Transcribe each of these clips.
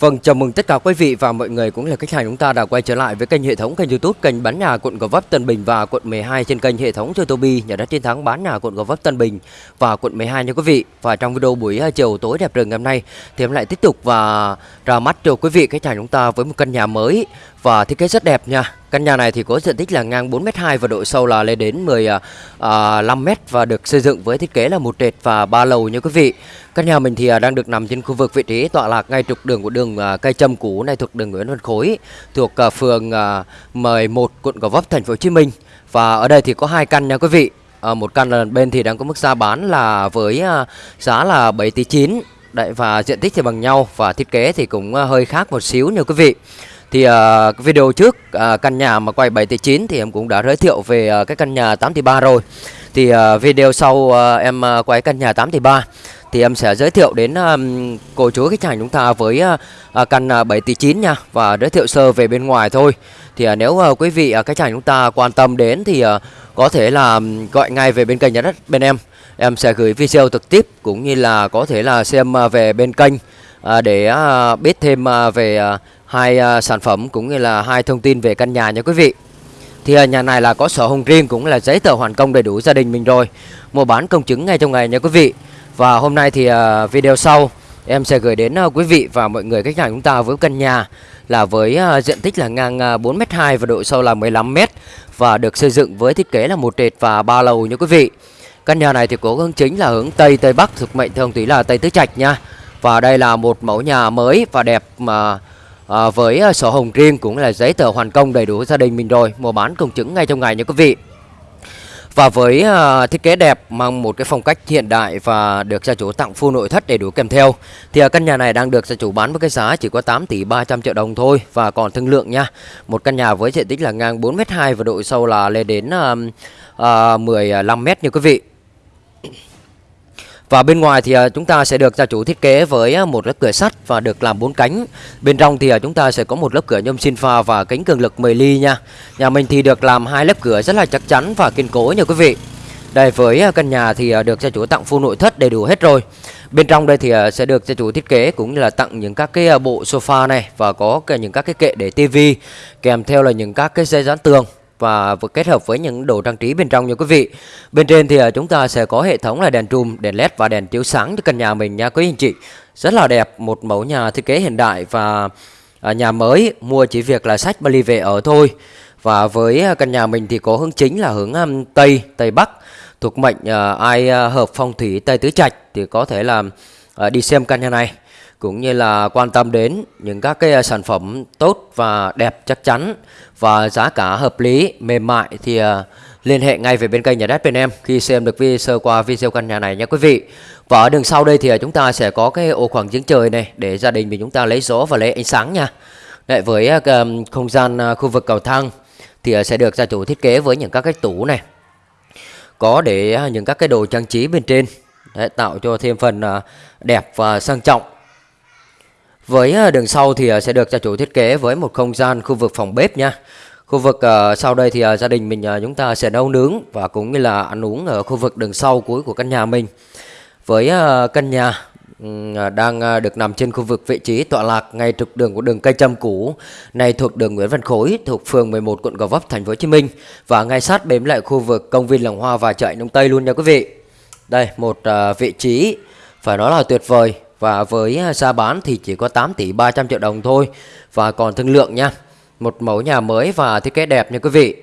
Vâng, chào mừng tất cả quý vị và mọi người cũng là khách hàng chúng ta đã quay trở lại với kênh hệ thống kênh YouTube kênh bán nhà quận Gò Vấp Tân Bình và quận 12 trên kênh hệ thống Totobi nhà đất chiến thắng bán nhà quận Gò Vấp Tân Bình và quận 12 nha quý vị. Và trong video buổi à, chiều tối đẹp rừng ngày hôm nay thì em lại tiếp tục và ra mắt cho quý vị khách hàng chúng ta với một căn nhà mới và thiết kế rất đẹp nha. Căn nhà này thì có diện tích là ngang 4m2 và độ sâu là lên đến 15m à, à, và được xây dựng với thiết kế là một trệt và ba lầu nha quý vị. Căn nhà mình thì à, đang được nằm trên khu vực vị trí tọa lạc ngay trục đường của đường cây châm cũ này thuộc đường Nguyễn Văn Khối, thuộc phường 11 quận Gò Vấp thành phố Hồ Chí Minh. Và ở đây thì có hai căn nha quý vị. Ờ, một căn là bên thì đang có mức giá bán là với giá là 7 tỷ 9 Đấy và diện tích thì bằng nhau và thiết kế thì cũng hơi khác một xíu nha quý vị. Thì uh, video trước uh, căn nhà mà quay 7 tỷ 9 thì em cũng đã giới thiệu về uh, cái căn nhà 8 tỷ 3 rồi. Thì uh, video sau uh, em uh, quay căn nhà 8 tỷ 3 thì em sẽ giới thiệu đến um, cô chú khách hàng chúng ta với uh, căn uh, 7 tỷ 9 nha và giới thiệu sơ về bên ngoài thôi. Thì uh, nếu uh, quý vị uh, khách hàng chúng ta quan tâm đến thì uh, có thể là um, gọi ngay về bên kênh nhà đất bên em. Em sẽ gửi video trực tiếp cũng như là có thể là xem uh, về bên kênh uh, để uh, biết thêm uh, về uh, hai uh, sản phẩm cũng như là hai thông tin về căn nhà nha quý vị. Thì uh, nhà này là có sổ hồng riêng cũng là giấy tờ hoàn công đầy đủ gia đình mình rồi. Mua bán công chứng ngay trong ngày nha quý vị. Và hôm nay thì uh, video sau em sẽ gửi đến uh, quý vị và mọi người khách hàng chúng ta với căn nhà là với uh, diện tích là ngang uh, 4m2 và độ sâu là 15m và được xây dựng với thiết kế là một trệt và ba lầu nha quý vị. Căn nhà này thì có hướng chính là hướng Tây Tây Bắc thuộc mệnh thường tí là Tây Tứ Trạch nha. Và đây là một mẫu nhà mới và đẹp mà à, với à, sổ hồng riêng cũng là giấy tờ hoàn công đầy đủ gia đình mình rồi, mua bán công chứng ngay trong ngày nha quý vị. Và với uh, thiết kế đẹp mang một cái phong cách hiện đại và được gia chủ tặng full nội thất đầy đủ kèm theo thì uh, căn nhà này đang được gia chủ bán với cái giá chỉ có 8 tỷ 300 triệu đồng thôi và còn thương lượng nha. Một căn nhà với diện tích là ngang 4m2 và độ sâu là lên đến uh, uh, 15m như quý vị. Và bên ngoài thì à, chúng ta sẽ được gia chủ thiết kế với à, một lớp cửa sắt và được làm bốn cánh. Bên trong thì à, chúng ta sẽ có một lớp cửa nhôm xin pha và kính cường lực 10 ly nha. Nhà mình thì được làm hai lớp cửa rất là chắc chắn và kiên cố nha quý vị. Đây với căn nhà thì được gia chủ tặng full nội thất đầy đủ hết rồi. Bên trong đây thì sẽ được gia chủ thiết kế cũng như là tặng những các cái bộ sofa này và có những các cái kệ để tivi kèm theo là những các cái dây dán tường và kết hợp với những đồ trang trí bên trong nha quý vị. Bên trên thì à, chúng ta sẽ có hệ thống là đèn trùm, đèn led và đèn chiếu sáng cho căn nhà mình nha quý anh chị. Rất là đẹp, một mẫu nhà thiết kế hiện đại và à, nhà mới mua chỉ việc là sách Bali về ở thôi. Và với à, căn nhà mình thì có hướng chính là hướng Tây, Tây Bắc thuộc mệnh ai hợp phong thủy Tây Tứ Trạch thì có thể là đi xem căn nhà này cũng như là quan tâm đến những các cái à, sản phẩm tốt và đẹp chắc chắn và giá cả hợp lý mềm mại thì à, liên hệ ngay về bên kênh nhà đất bên em khi xem được video sơ qua video căn nhà này nha quý vị. Và ở đường sau đây thì à, chúng ta sẽ có cái ô khoảng giếng trời này để gia đình mình chúng ta lấy gió và lấy ánh sáng nha. Đấy, với không gian khu vực cầu thang thì sẽ được gia chủ thiết kế với những các cái tủ này. Có để những các cái đồ trang trí bên trên Đấy, tạo cho thêm phần đẹp và sang trọng với ờ, đường sau thì ờ, sẽ được gia chủ thiết kế với một không gian khu vực phòng bếp nha. Khu vực uh, sau đây thì uh, gia đình mình uh, chúng ta sẽ nấu nướng và cũng như là ăn uống ở khu vực đường sau cuối của căn nhà mình. Với uh, căn nhà đang được nằm trên khu vực vị trí tọa lạc ngay trục đường của đường cây châm cũ, này thuộc đường Nguyễn Văn Khối, thuộc phường 11 quận Gò Vấp, thành phố Hồ Chí Minh và ngay sát bếm lại khu vực công viên Làng Hoa và chợ Đông Tây luôn nha quý vị. Đây một vị trí phải nói là tuyệt vời và với à, giá bán thì chỉ có 8 tỷ 300 triệu đồng thôi. Và còn thương lượng nha Một mẫu nhà mới và thiết kế đẹp nha quý vị.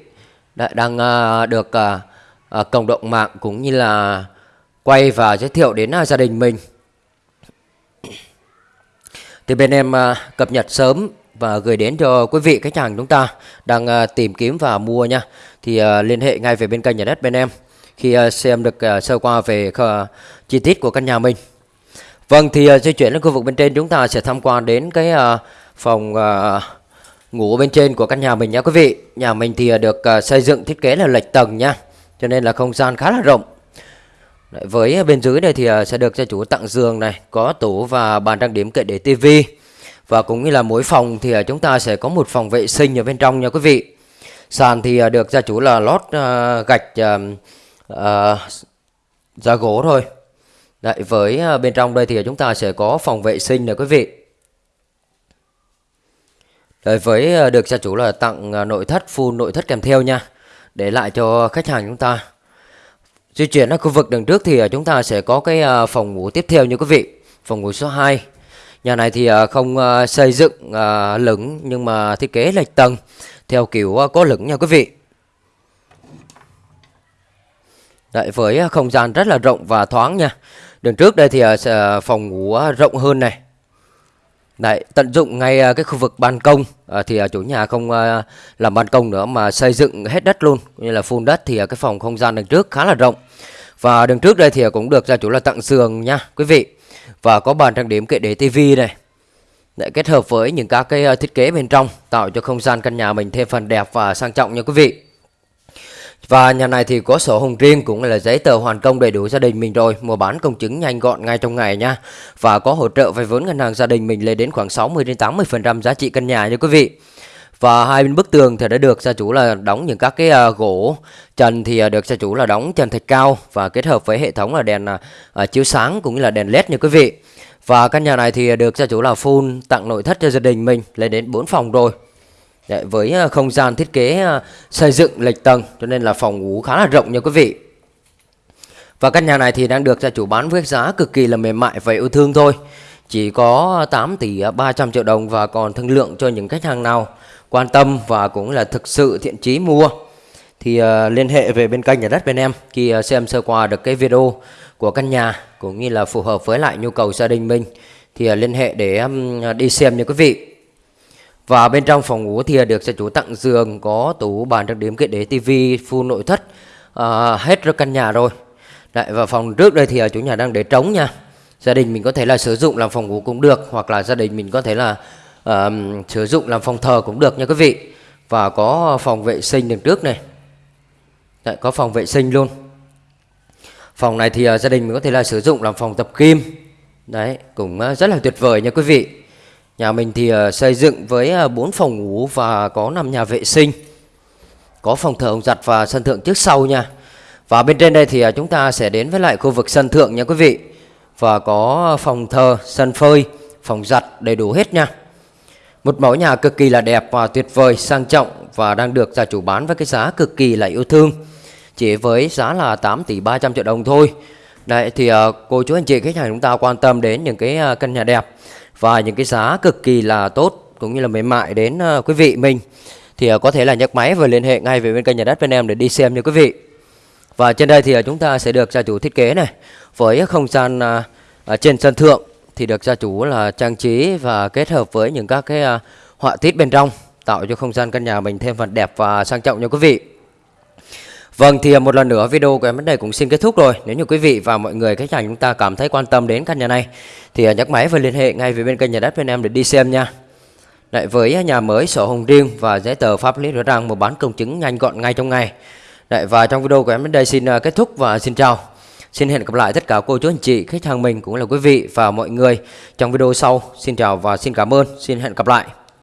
Đã, Đang uh, được uh, uh, cộng đồng mạng cũng như là quay và giới thiệu đến uh, gia đình mình. Thì bên em uh, cập nhật sớm và gửi đến cho quý vị khách hàng chúng ta đang uh, tìm kiếm và mua nha. Thì uh, liên hệ ngay về bên kênh nhà đất bên em Khi uh, xem được uh, sơ qua về uh, chi tiết của căn nhà mình. Vâng thì à, uh, di chuyển đến khu vực bên trên chúng ta sẽ tham quan đến cái uh, phòng uh, ngủ bên trên của căn nhà mình nha quý vị. Nhà mình thì uh, được uh, xây dựng thiết kế là lệch tầng nha. Cho nên là không gian khá là rộng. Đấy, với bên dưới này thì uh, sẽ được gia chủ tặng giường này, có tủ và bàn trang điểm kệ để tivi. Và cũng như là mỗi phòng thì uh, chúng ta sẽ có một phòng vệ sinh ở bên trong nha quý vị. Sàn thì uh, được gia chủ là lót uh, gạch uh, uh, da gỗ thôi. Đấy, với à, bên trong đây thì chúng ta sẽ có phòng vệ sinh này quý vị. Đấy, với à, được gia chủ là tặng à, nội thất full nội thất kèm theo nha để lại cho khách hàng chúng ta. Di chuyển ở khu vực đằng trước thì chúng ta sẽ có cái phòng ngủ tiếp theo như quý vị. Phòng ngủ số 2. Nhà này thì không xây dựng lửng nhưng mà thiết kế lệch tầng theo kiểu có lửng nha quý vị. Đấy, với không gian rất là rộng và thoáng nha. Đường trước đây thì ờ, ờ phòng ngủ ờ, rộng hơn này. Đấy, tận dụng ngay ờ, cái khu vực ban công ờ, thì chủ nhà không ờ, làm ban công nữa mà xây dựng hết đất luôn, như là phun đất thì cái phòng không gian đằng trước khá là rộng. Và đường trước đây thì cũng được gia chủ là tặng giường nha, quý vị. Và có bàn trang điểm kệ để tivi này. Đấy, kết hợp với những các cái thiết kế bên trong tạo cho không gian căn nhà mình thêm phần đẹp và sang trọng nha quý vị. Và nhà này thì có sổ hồng riêng cũng là giấy tờ hoàn công đầy đủ gia đình mình rồi, mua bán công chứng nhanh gọn ngay trong ngày nha. Và có hỗ trợ vay vốn ngân hàng gia đình mình lên đến khoảng 60 đến 80% giá trị căn nhà nha quý vị. Và hai bên bức tường thì đã được gia chủ là đóng những các cái à, gỗ trần thì à, được gia chủ là đóng trần thạch cao và kết hợp với hệ thống là đèn à, chiếu sáng cũng như là đèn led nha quý vị. Và căn nhà này thì được gia chủ là full tặng nội thất cho gia đình mình lên đến 4 phòng rồi. Đấy, với ờ, không gian thiết kế ờ, xây dựng lệch tầng cho nên là phòng ngủ khá là rộng nha quý vị. Và căn nhà này thì đang được gia chủ bán với giá cực kỳ là mềm mại và yêu thương thôi. Chỉ có 8 tỷ 300 triệu đồng và còn thương lượng cho những khách hàng nào quan tâm và cũng là thực sự thiện chí mua. Thì ờ, liên hệ về bên kênh nhà đất bên em khi xem sơ qua được cái video của căn nhà cũng như là phù hợp với lại nhu cầu gia đình mình thì liên hệ để um, đi xem nha quý vị. Và bên trong phòng ngủ thì được gia chủ tặng giường, có tủ bàn trang điểm kệ để tivi, full nội thất, à, hết rồi căn nhà rồi. Đấy, và phòng trước đây thì à, chủ nhà đang để trống nha. Gia đình mình có thể là sử dụng làm phòng ngủ cũng được, hoặc là gia đình mình có thể là uh, sử dụng làm phòng thờ cũng được nha quý vị. Và có phòng vệ sinh đằng trước này. Đấy, có phòng vệ sinh luôn. Phòng này thì uh, gia đình mình có thể là sử dụng làm phòng tập kim Đấy, cũng uh, rất là tuyệt vời nha quý vị. Nhà mình thì ờ, xây dựng với ờ, 4 phòng ngủ và có 5 nhà vệ sinh. Có phòng thờ ông giặt và sân thượng trước sau nha. Và bên trên đây thì ờ, chúng ta sẽ đến với lại khu vực sân thượng nha quý vị. Và có phòng thờ, sân phơi, phòng giặt đầy đủ hết nha. Một mẫu nhà cực kỳ là đẹp và tuyệt vời, sang trọng và đang được gia chủ bán với cái giá cực kỳ là yêu thương. Chỉ với giá là 8 tỷ 300 triệu đồng thôi. Đấy, thì ờ, cô chú anh chị, khách hàng chúng ta quan tâm đến những cái ờ, căn nhà đẹp và những cái giá cực kỳ là tốt cũng như là mềm mại đến ờ, quý vị mình, thì có thể là nhấc máy và liên hệ ngay về bên kênh nhà đất bên em để đi xem nha quý vị. Và trên đây thì chúng ta sẽ được gia chủ thiết kế này với không gian trên sân thượng thì được gia chủ là trang trí và kết hợp với những các cái họa tiết bên trong, tạo cho không gian căn nhà mình thêm phần đẹp và sang trọng nha quý vị. Vâng thì à, một lần nữa video của em đến đây cũng xin kết thúc rồi. Nếu như quý vị và mọi người khách hàng chúng ta cảm thấy quan tâm đến căn nhà này thì à, nhấc máy và liên hệ ngay về bên kênh nhà đất bên em để đi xem nha. Đấy, với à, nhà mới sổ hồng riêng và giấy tờ pháp lý rõ ràng một bán công chứng nhanh gọn ngay trong ngày. Đấy, và trong video của em đến đây xin kết thúc và xin chào. Xin hẹn gặp lại tất cả cô chú anh chị, khách hàng mình cũng là quý vị và mọi người trong video sau. Xin chào và xin cảm ơn. Xin hẹn gặp lại.